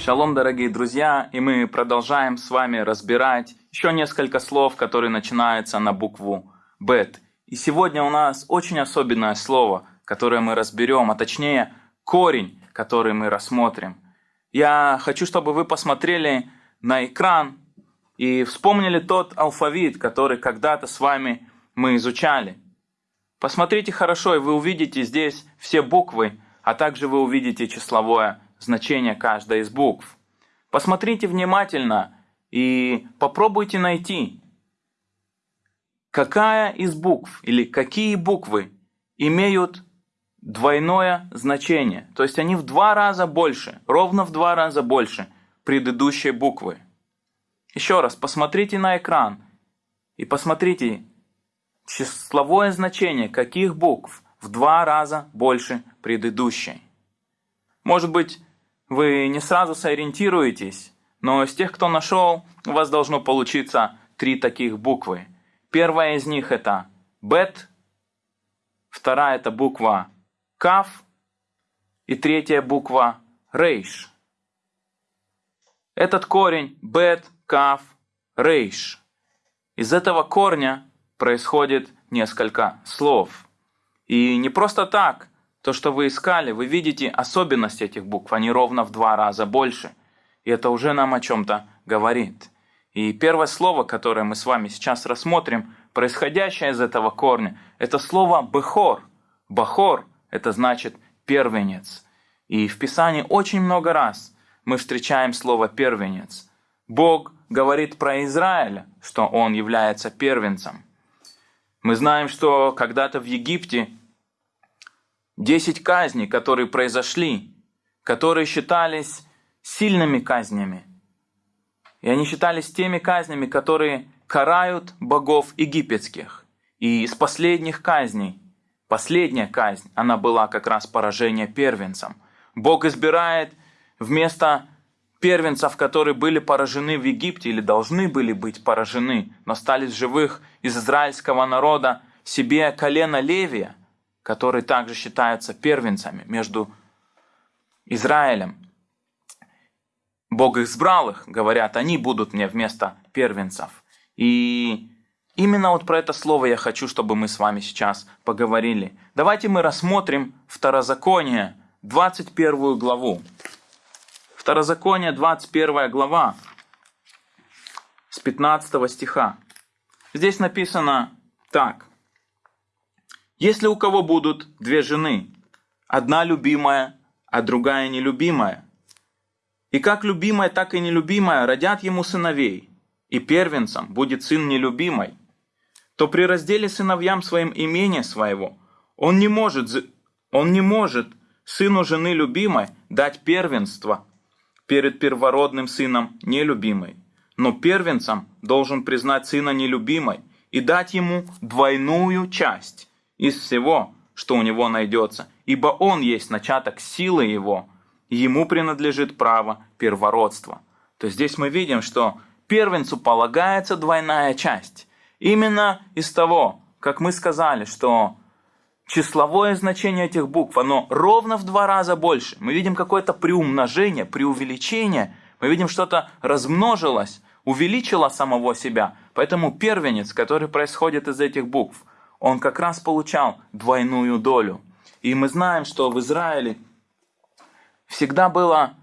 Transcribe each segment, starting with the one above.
Шалом, дорогие друзья, и мы продолжаем с вами разбирать еще несколько слов, которые начинаются на букву «бет». И сегодня у нас очень особенное слово, которое мы разберем, а точнее корень, который мы рассмотрим. Я хочу, чтобы вы посмотрели на экран и вспомнили тот алфавит, который когда-то с вами мы изучали. Посмотрите хорошо, и вы увидите здесь все буквы, а также вы увидите числовое значение каждой из букв. Посмотрите внимательно и попробуйте найти, какая из букв или какие буквы имеют двойное значение. То есть они в два раза больше, ровно в два раза больше предыдущей буквы. Еще раз, посмотрите на экран и посмотрите числовое значение каких букв в два раза больше предыдущей. Может быть, вы не сразу сориентируетесь, но из тех, кто нашел, у вас должно получиться три таких буквы. Первая из них это бет, вторая это буква каф и третья буква рейш. Этот корень бет, каф, рейш. Из этого корня происходит несколько слов. И не просто так то, что вы искали, вы видите особенность этих букв, они ровно в два раза больше. И это уже нам о чем-то говорит. И первое слово, которое мы с вами сейчас рассмотрим, происходящее из этого корня, это слово «бехор». «Бахор» – это значит «первенец». И в Писании очень много раз мы встречаем слово «первенец». Бог говорит про Израиля, что он является первенцем. Мы знаем, что когда-то в Египте Десять казней, которые произошли, которые считались сильными казнями. И они считались теми казнями, которые карают богов египетских. И из последних казней, последняя казнь, она была как раз поражение первенцам. Бог избирает вместо первенцев, которые были поражены в Египте или должны были быть поражены, но остались живых из израильского народа, себе колено Левия – которые также считаются первенцами между Израилем. Бог избрал их, говорят, они будут мне вместо первенцев. И именно вот про это слово я хочу, чтобы мы с вами сейчас поговорили. Давайте мы рассмотрим Второзаконие, 21 главу. Второзаконие, 21 глава, с 15 стиха. Здесь написано так. Если у кого будут две жены, одна любимая, а другая нелюбимая, и как любимая, так и нелюбимая родят ему сыновей, и первенцем будет сын нелюбимой, то при разделе сыновьям своим имения своего он не может, он не может сыну жены любимой дать первенство перед первородным сыном нелюбимой, но первенцем должен признать сына нелюбимой и дать ему двойную часть из всего, что у него найдется, ибо он есть начаток силы его, ему принадлежит право первородства. То здесь мы видим, что первенцу полагается двойная часть. Именно из того, как мы сказали, что числовое значение этих букв, оно ровно в два раза больше. Мы видим какое-то приумножение, преувеличение, мы видим что-то размножилось, увеличило самого себя. Поэтому первенец, который происходит из этих букв, он как раз получал двойную долю. И мы знаем, что в Израиле всегда было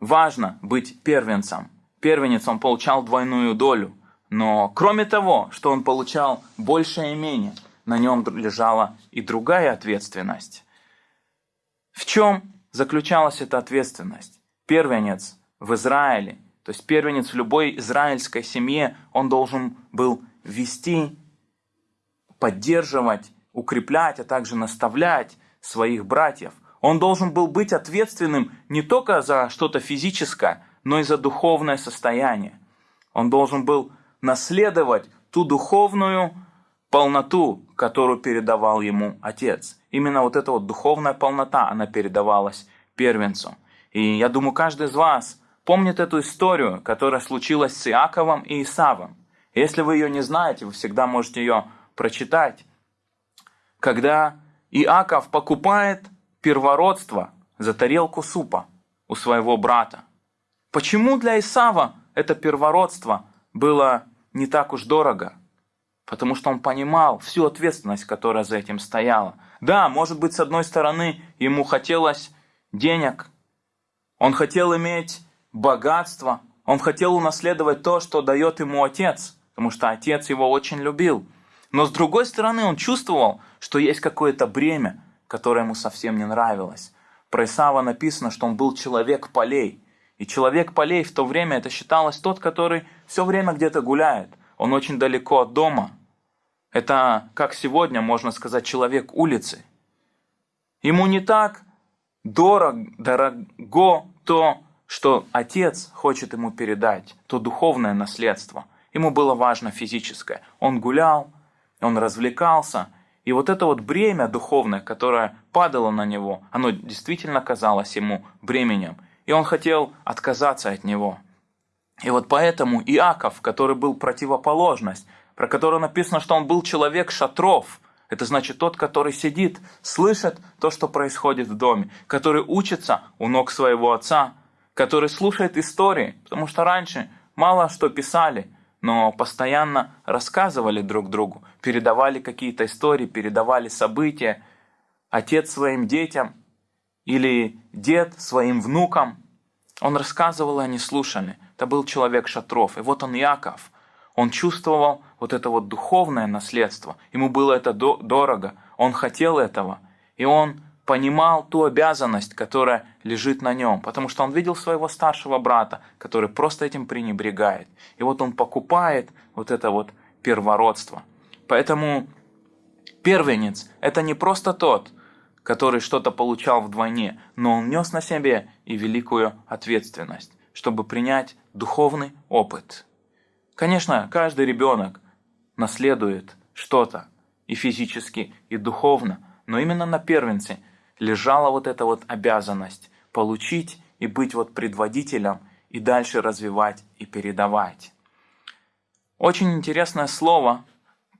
важно быть первенцем. Первенец он получал двойную долю. Но кроме того, что он получал большее имение, на нем лежала и другая ответственность. В чем заключалась эта ответственность? Первенец в Израиле, то есть первенец в любой израильской семье, он должен был вести поддерживать, укреплять, а также наставлять своих братьев. Он должен был быть ответственным не только за что-то физическое, но и за духовное состояние. Он должен был наследовать ту духовную полноту, которую передавал ему отец. Именно вот эта вот духовная полнота, она передавалась первенцу. И я думаю, каждый из вас помнит эту историю, которая случилась с Иаковом и Исавом. Если вы ее не знаете, вы всегда можете ее прочитать, когда Иаков покупает первородство за тарелку супа у своего брата. Почему для Исава это первородство было не так уж дорого? Потому что он понимал всю ответственность, которая за этим стояла. Да, может быть, с одной стороны, ему хотелось денег, он хотел иметь богатство, он хотел унаследовать то, что дает ему отец, потому что отец его очень любил. Но с другой стороны, он чувствовал, что есть какое-то бремя, которое ему совсем не нравилось. Про Исава написано, что он был человек полей. И человек полей в то время это считалось тот, который все время где-то гуляет. Он очень далеко от дома. Это, как сегодня можно сказать, человек улицы. Ему не так дорог, дорого то, что отец хочет ему передать, то духовное наследство. Ему было важно физическое. Он гулял, он развлекался, и вот это вот бремя духовное, которое падало на него, оно действительно казалось ему бременем. И он хотел отказаться от него. И вот поэтому Иаков, который был противоположность, про которого написано, что он был человек шатров, это значит тот, который сидит, слышит то, что происходит в доме, который учится у ног своего отца, который слушает истории, потому что раньше мало что писали, но постоянно рассказывали друг другу, передавали какие-то истории, передавали события, отец своим детям или дед своим внукам. Он рассказывал, и они слушали. Это был человек шатров. И вот он Яков. Он чувствовал вот это вот духовное наследство. Ему было это дорого. Он хотел этого. И он понимал ту обязанность, которая лежит на нем, потому что он видел своего старшего брата, который просто этим пренебрегает. И вот он покупает вот это вот первородство. Поэтому первенец – это не просто тот, который что-то получал вдвойне, но он нес на себе и великую ответственность, чтобы принять духовный опыт. Конечно, каждый ребенок наследует что-то и физически, и духовно, но именно на первенце – лежала вот эта вот обязанность получить и быть вот предводителем и дальше развивать и передавать. Очень интересное слово,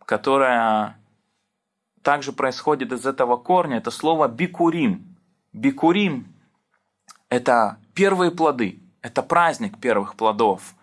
которое также происходит из этого корня, это слово бикурим. Бикурим – это первые плоды, это праздник первых плодов.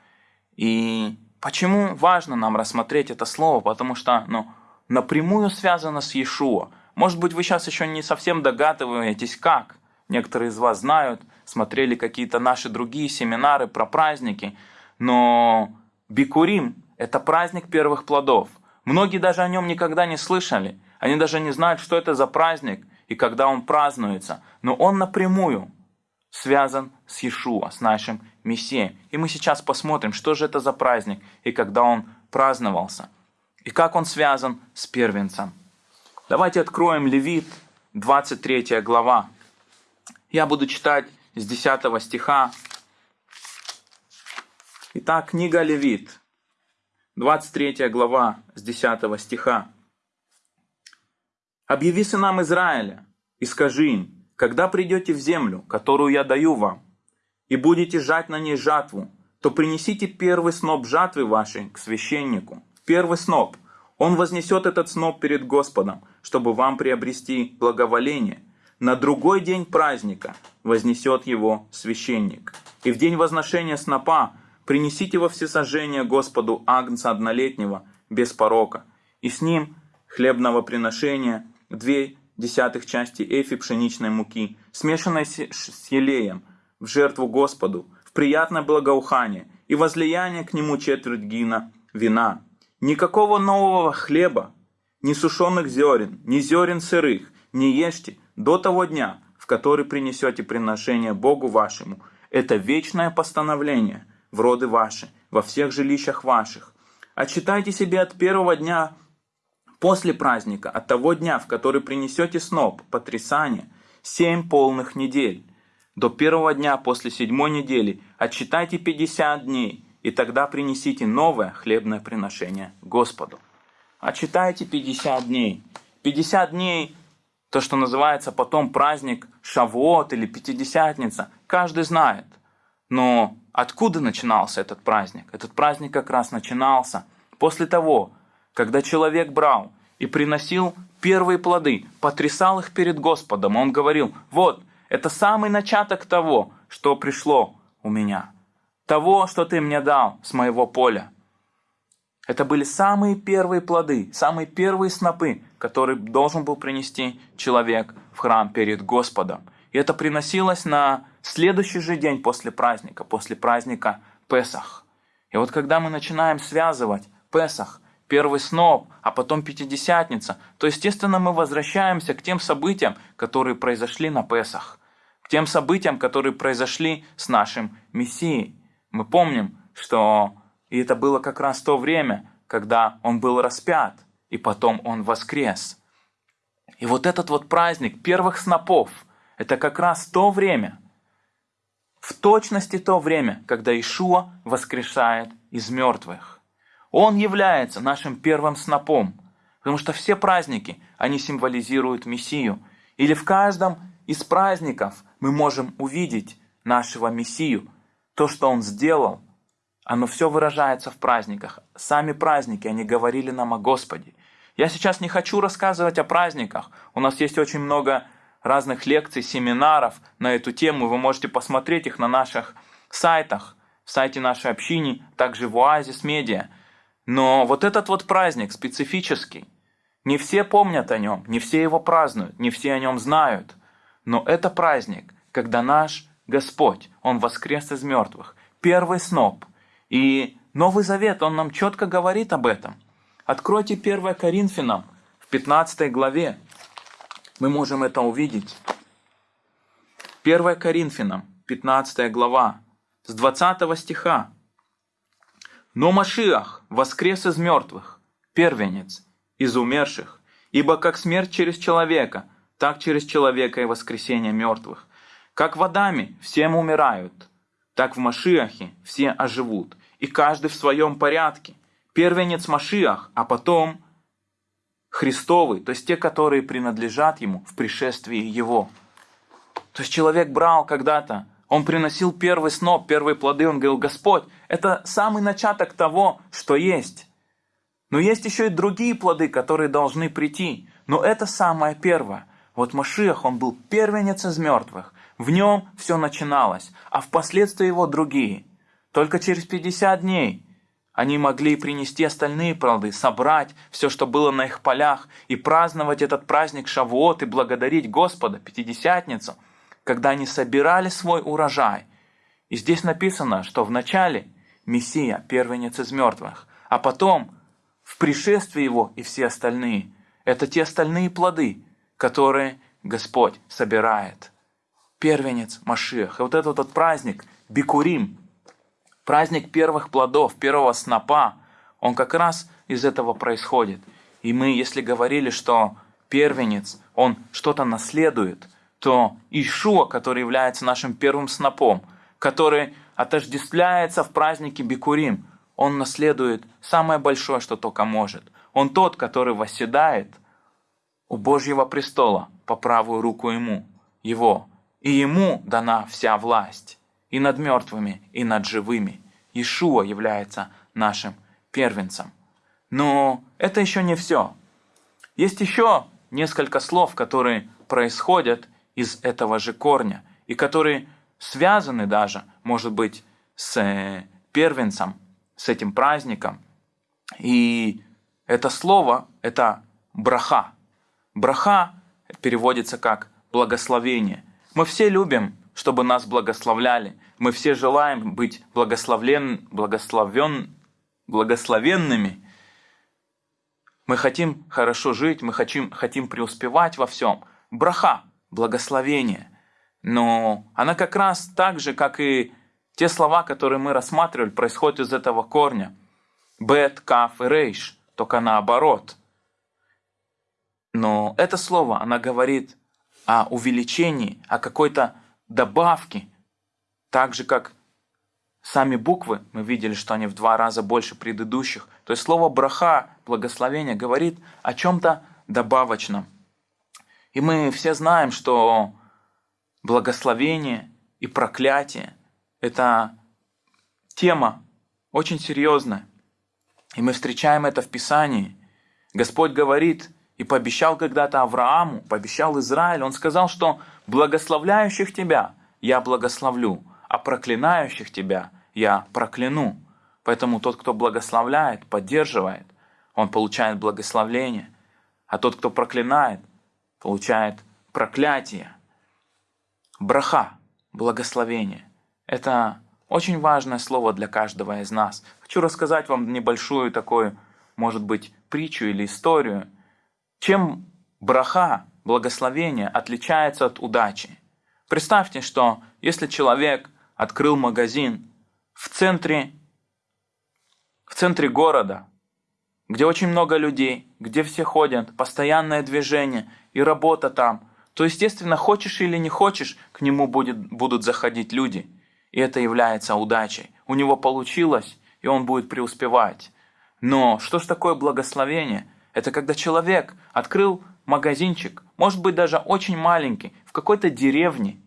И почему важно нам рассмотреть это слово? Потому что ну, напрямую связано с Иешуа – может быть, вы сейчас еще не совсем догадываетесь, как. Некоторые из вас знают, смотрели какие-то наши другие семинары про праздники. Но Бикурим – это праздник первых плодов. Многие даже о нем никогда не слышали. Они даже не знают, что это за праздник и когда он празднуется. Но он напрямую связан с Иешуа, с нашим Мессией. И мы сейчас посмотрим, что же это за праздник и когда он праздновался. И как он связан с первенцем. Давайте откроем Левит, 23 глава. Я буду читать с 10 стиха. Итак, книга Левит, 23 глава с 10 стиха. «Объяви сынам Израиля и скажи им, когда придете в землю, которую я даю вам, и будете жать на ней жатву, то принесите первый сноп жатвы вашей к священнику. Первый сноп, он вознесет этот сноп перед Господом, чтобы вам приобрести благоволение. На другой день праздника вознесет его священник. И в день возношения снопа принесите во всесожжение Господу агнца однолетнего, без порока, и с ним хлебного приношения две десятых части эфи пшеничной муки, смешанной с елеем, в жертву Господу, в приятное благоухание, и возлияние к нему четверть гина вина, Никакого нового хлеба, ни сушеных зерен, ни зерен сырых не ешьте до того дня, в который принесете приношение Богу вашему. Это вечное постановление в роды ваши, во всех жилищах ваших. Отчитайте себе от первого дня после праздника, от того дня, в который принесете сноп, потрясание, семь полных недель. До первого дня после седьмой недели отчитайте пятьдесят дней – и тогда принесите новое хлебное приношение Господу. А читайте 50 дней. 50 дней, то, что называется потом праздник Шавуот или Пятидесятница, каждый знает. Но откуда начинался этот праздник? Этот праздник как раз начинался после того, когда человек брал и приносил первые плоды, потрясал их перед Господом. Он говорил, вот, это самый начаток того, что пришло у меня. того, что ты мне дал с моего поля. Это были самые первые плоды, самые первые снопы, которые должен был принести человек в храм перед Господом. И это приносилось на следующий же день после праздника, после праздника Песах. И вот когда мы начинаем связывать Песах, первый сноп, а потом Пятидесятница, то, естественно, мы возвращаемся к тем событиям, которые произошли на Песах, к тем событиям, которые произошли с нашим Мессией. Мы помним, что и это было как раз то время, когда он был распят, и потом он воскрес. И вот этот вот праздник первых снопов, это как раз то время, в точности то время, когда Ишуа воскрешает из мертвых. Он является нашим первым снопом, потому что все праздники, они символизируют Мессию. Или в каждом из праздников мы можем увидеть нашего Мессию, то, что Он сделал – оно все выражается в праздниках. Сами праздники, они говорили нам о Господе. Я сейчас не хочу рассказывать о праздниках. У нас есть очень много разных лекций, семинаров на эту тему. Вы можете посмотреть их на наших сайтах, в сайте нашей общины, также в Оазис Медиа. Но вот этот вот праздник специфический. Не все помнят о нем, не все его празднуют, не все о нем знают. Но это праздник, когда наш Господь, Он воскрес из мертвых. Первый сноп – и Новый Завет, он нам четко говорит об этом. Откройте 1 Коринфянам в 15 главе. Мы можем это увидеть. 1 Коринфянам, 15 глава, с 20 стиха. «Но Машиах воскрес из мертвых, первенец из умерших, ибо как смерть через человека, так через человека и воскресение мертвых. Как водами всем умирают, так в Машиахе все оживут, и каждый в своем порядке. Первенец Машиах, а потом Христовый, то есть те, которые принадлежат Ему в пришествии Его. То есть человек брал когда-то, он приносил первый сноп, первые плоды, он говорил, Господь, это самый начаток того, что есть. Но есть еще и другие плоды, которые должны прийти. Но это самое первое. Вот Машиах, он был первенец из мертвых. В нем все начиналось, а впоследствии его другие – только через 50 дней они могли принести остальные плоды, собрать все, что было на их полях, и праздновать этот праздник Шавуот и благодарить Господа, Пятидесятницу, когда они собирали свой урожай. И здесь написано, что вначале Мессия, первенец из мертвых, а потом в пришествии Его и все остальные. Это те остальные плоды, которые Господь собирает. Первенец Машиах. И вот этот вот праздник, Бикурим, Праздник первых плодов, первого снопа, он как раз из этого происходит. И мы, если говорили, что первенец, он что-то наследует, то Ишуа, который является нашим первым снопом, который отождествляется в празднике Бикурим, он наследует самое большое, что только может. Он тот, который восседает у Божьего престола по правую руку ему, его, и ему дана вся власть и над мертвыми, и над живыми. Ишуа является нашим первенцем. Но это еще не все. Есть еще несколько слов, которые происходят из этого же корня, и которые связаны даже, может быть, с э, первенцем, с этим праздником. И это слово – это браха. Браха переводится как благословение. Мы все любим чтобы нас благословляли. Мы все желаем быть благословлен, благословен, благословенными. Мы хотим хорошо жить, мы хотим, хотим преуспевать во всем. Браха, благословение. Но она как раз так же, как и те слова, которые мы рассматривали, происходят из этого корня. Бет, каф и рейш, только наоборот. Но это слово, она говорит о увеличении, о какой-то добавки, так же как сами буквы, мы видели, что они в два раза больше предыдущих. То есть слово браха, благословение, говорит о чем-то добавочном. И мы все знаем, что благословение и проклятие – это тема очень серьезная. И мы встречаем это в Писании. Господь говорит и пообещал когда-то Аврааму, пообещал Израилю, Он сказал, что благословляющих тебя я благословлю, а проклинающих тебя я прокляну. Поэтому тот, кто благословляет, поддерживает, он получает благословление. А тот, кто проклинает, получает проклятие. Браха, благословение. Это очень важное слово для каждого из нас. Хочу рассказать вам небольшую такую, может быть, притчу или историю. Чем браха, благословение, отличается от удачи? Представьте, что если человек открыл магазин в центре, в центре города, где очень много людей, где все ходят, постоянное движение и работа там, то, естественно, хочешь или не хочешь, к нему будет, будут заходить люди. И это является удачей. У него получилось, и он будет преуспевать. Но что ж такое благословение? Это когда человек открыл магазинчик, может быть даже очень маленький, в какой-то деревне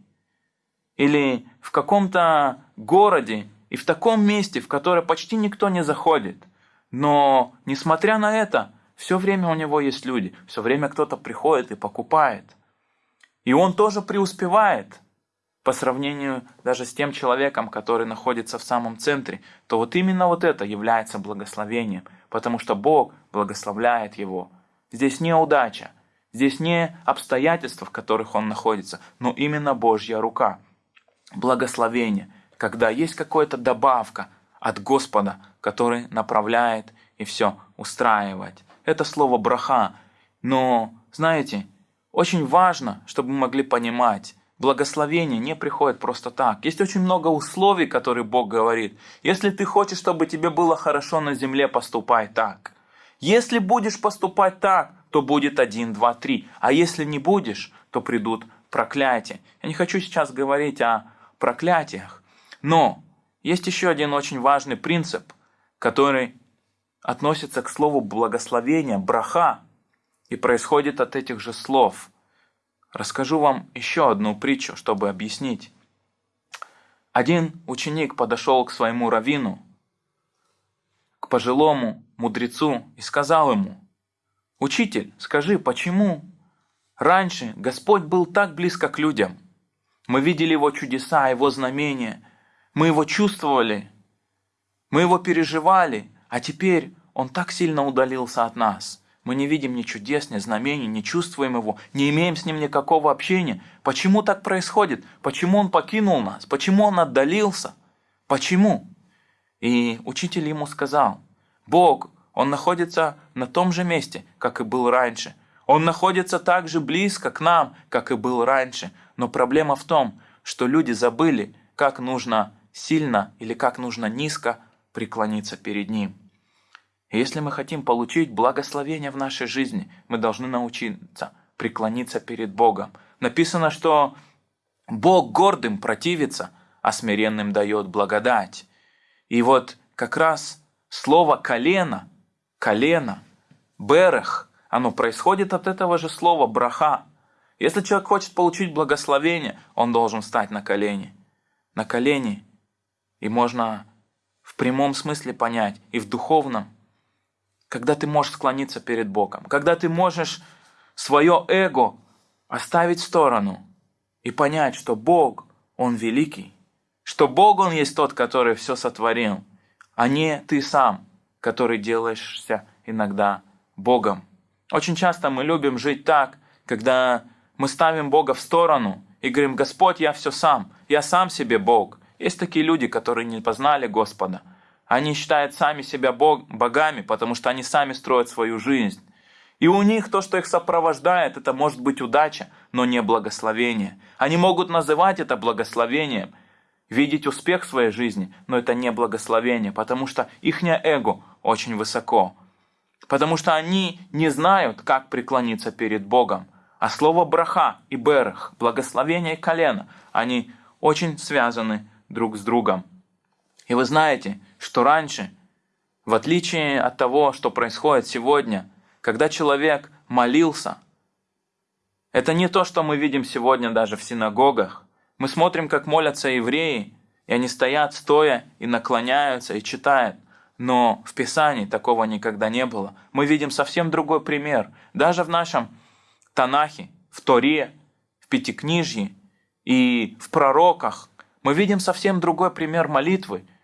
или в каком-то городе и в таком месте, в которое почти никто не заходит. Но, несмотря на это, все время у него есть люди, все время кто-то приходит и покупает. И он тоже преуспевает по сравнению даже с тем человеком, который находится в самом центре, то вот именно вот это является благословением, потому что Бог благословляет его. Здесь не удача, здесь не обстоятельства, в которых он находится, но именно Божья рука. Благословение, когда есть какая-то добавка от Господа, который направляет и все устраивает. Это слово браха. Но, знаете, очень важно, чтобы мы могли понимать, благословение не приходит просто так. Есть очень много условий, которые Бог говорит. Если ты хочешь, чтобы тебе было хорошо на земле, поступай так. Если будешь поступать так, то будет один, два, три. А если не будешь, то придут проклятия. Я не хочу сейчас говорить о проклятиях. Но есть еще один очень важный принцип, который относится к слову благословения, браха, и происходит от этих же слов. Расскажу вам еще одну притчу, чтобы объяснить. Один ученик подошел к своему раввину, к пожилому мудрецу, и сказал ему, «Учитель, скажи, почему раньше Господь был так близко к людям? Мы видели Его чудеса, Его знамения, мы Его чувствовали, мы Его переживали, а теперь Он так сильно удалился от нас. Мы не видим ни чудес, ни знамений, не чувствуем Его, не имеем с Ним никакого общения. Почему так происходит? Почему Он покинул нас? Почему Он отдалился? Почему? И учитель ему сказал, Бог, Он находится на том же месте, как и был раньше. Он находится так же близко к нам, как и был раньше. Но проблема в том, что люди забыли, как нужно сильно или как нужно низко преклониться перед Ним. Если мы хотим получить благословение в нашей жизни, мы должны научиться преклониться перед Богом. Написано, что Бог гордым противится, а смиренным дает благодать. И вот как раз слово «колено», «колено», «берех», оно происходит от этого же слова «браха». Если человек хочет получить благословение, он должен встать на колени. На колени. И можно в прямом смысле понять, и в духовном, когда ты можешь склониться перед Богом, когда ты можешь свое эго оставить в сторону и понять, что Бог, Он великий, что Бог, Он есть тот, который все сотворил, а не ты сам, который делаешься иногда Богом. Очень часто мы любим жить так, когда мы ставим Бога в сторону и говорим, Господь, я все сам, я сам себе Бог. Есть такие люди, которые не познали Господа. Они считают сами себя бог, богами, потому что они сами строят свою жизнь. И у них то, что их сопровождает, это может быть удача, но не благословение. Они могут называть это благословением, видеть успех в своей жизни, но это не благословение, потому что их эго очень высоко. Потому что они не знают, как преклониться перед Богом. А слово браха и берех, благословение и колено, они очень связаны друг с другом. И вы знаете, что раньше, в отличие от того, что происходит сегодня, когда человек молился, это не то, что мы видим сегодня даже в синагогах. Мы смотрим, как молятся евреи, и они стоят стоя и наклоняются и читают. Но в Писании такого никогда не было. Мы видим совсем другой пример. Даже в нашем Танахе, в Торе, в Пятикнижье и в пророках мы видим совсем другой пример молитвы –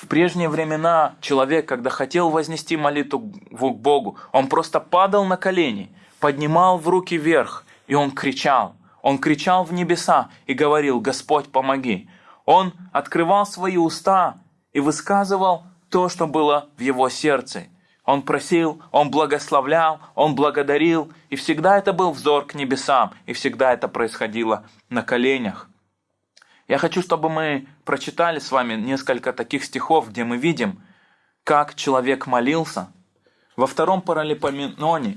В прежние времена человек, когда хотел вознести молитву к Богу, он просто падал на колени, поднимал в руки вверх, и он кричал. Он кричал в небеса и говорил, «Господь, помоги». Он открывал свои уста и высказывал то, что было в его сердце. Он просил, он благословлял, он благодарил, и всегда это был взор к небесам, и всегда это происходило на коленях. Я хочу, чтобы мы прочитали с вами несколько таких стихов, где мы видим, как человек молился. Во втором паралипоменоне,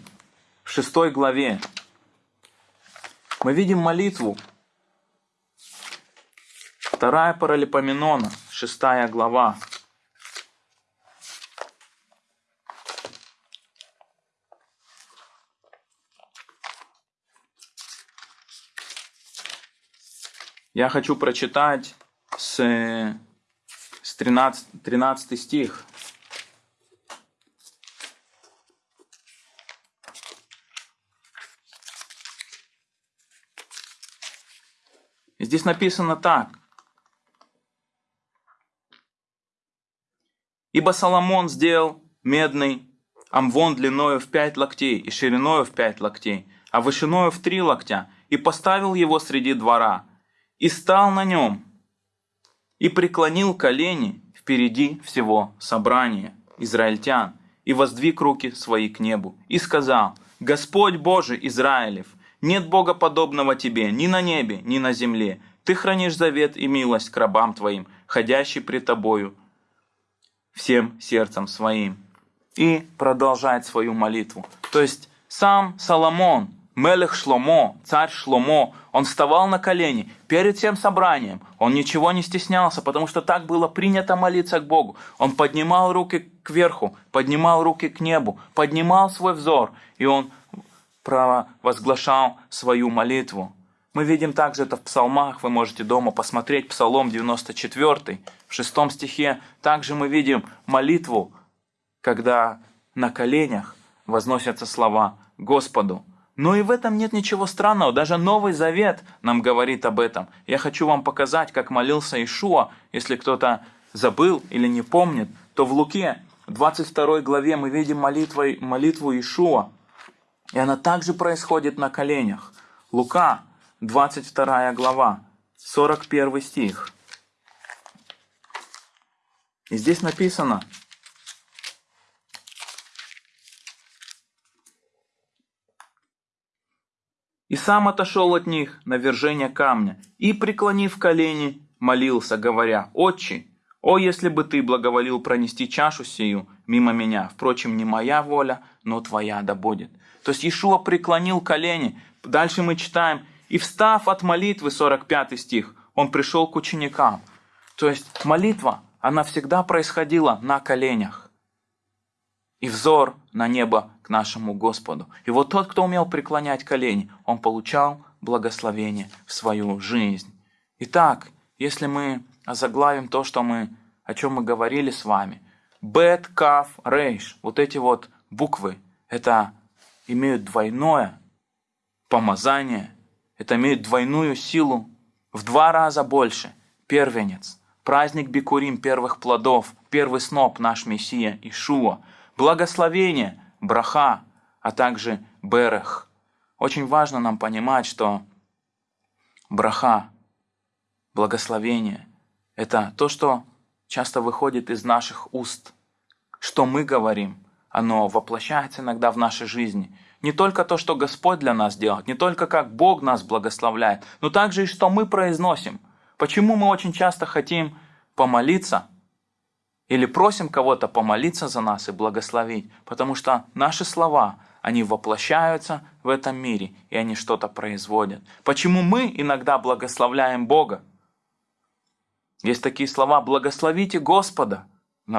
в шестой главе, мы видим молитву. Вторая паралипоменона, шестая глава. Я хочу прочитать с, с 13, 13 стих. Здесь написано так. Ибо Соломон сделал медный амвон длиною в пять локтей и шириною в пять локтей, а вышиною в три локтя, и поставил его среди двора – и стал на нем, и преклонил колени впереди всего собрания израильтян, и воздвиг руки свои к небу, и сказал, «Господь Боже Израилев, нет Бога подобного Тебе ни на небе, ни на земле. Ты хранишь завет и милость к рабам Твоим, ходящий пред Тобою всем сердцем своим». И продолжает свою молитву. То есть сам Соломон – Мелех Шломо, царь Шломо, он вставал на колени перед всем собранием. Он ничего не стеснялся, потому что так было принято молиться к Богу. Он поднимал руки кверху, поднимал руки к небу, поднимал свой взор, и он провозглашал свою молитву. Мы видим также это в псалмах, вы можете дома посмотреть, Псалом 94, в шестом стихе. Также мы видим молитву, когда на коленях возносятся слова Господу. Но и в этом нет ничего странного, даже Новый Завет нам говорит об этом. Я хочу вам показать, как молился Ишуа, если кто-то забыл или не помнит, то в Луке 22 главе мы видим молитву, молитву Ишуа, и она также происходит на коленях. Лука 22 глава, 41 стих. И здесь написано, и сам отошел от них на вержение камня, и, преклонив колени, молился, говоря, «Отче, о, если бы ты благоволил пронести чашу сию мимо меня, впрочем, не моя воля, но твоя да будет». То есть Иешуа преклонил колени. Дальше мы читаем, «И встав от молитвы», 45 стих, он пришел к ученикам. То есть молитва, она всегда происходила на коленях и взор на небо к нашему Господу. И вот тот, кто умел преклонять колени, он получал благословение в свою жизнь. Итак, если мы озаглавим то, что мы, о чем мы говорили с вами, Бет, Каф, Рейш, вот эти вот буквы, это имеют двойное помазание, это имеет двойную силу, в два раза больше. Первенец, праздник Бикурим первых плодов, первый сноп наш Мессия Ишуа – благословение, браха, а также берех. Очень важно нам понимать, что браха, благословение – это то, что часто выходит из наших уст. Что мы говорим, оно воплощается иногда в нашей жизни. Не только то, что Господь для нас делает, не только как Бог нас благословляет, но также и что мы произносим. Почему мы очень часто хотим помолиться, или просим кого-то помолиться за нас и благословить, потому что наши слова, они воплощаются в этом мире, и они что-то производят. Почему мы иногда благословляем Бога? Есть такие слова «благословите Господа»,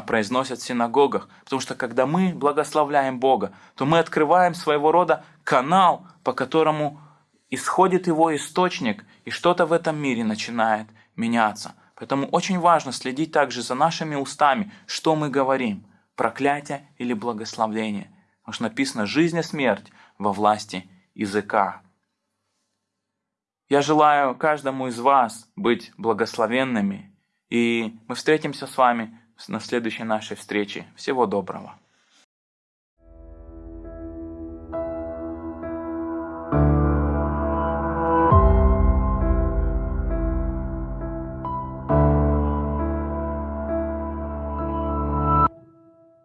произносят в синагогах, потому что когда мы благословляем Бога, то мы открываем своего рода канал, по которому исходит его источник, и что-то в этом мире начинает меняться. Поэтому очень важно следить также за нашими устами, что мы говорим, проклятие или благословление. Потому что написано «жизнь и смерть во власти языка». Я желаю каждому из вас быть благословенными, и мы встретимся с вами на следующей нашей встрече. Всего доброго.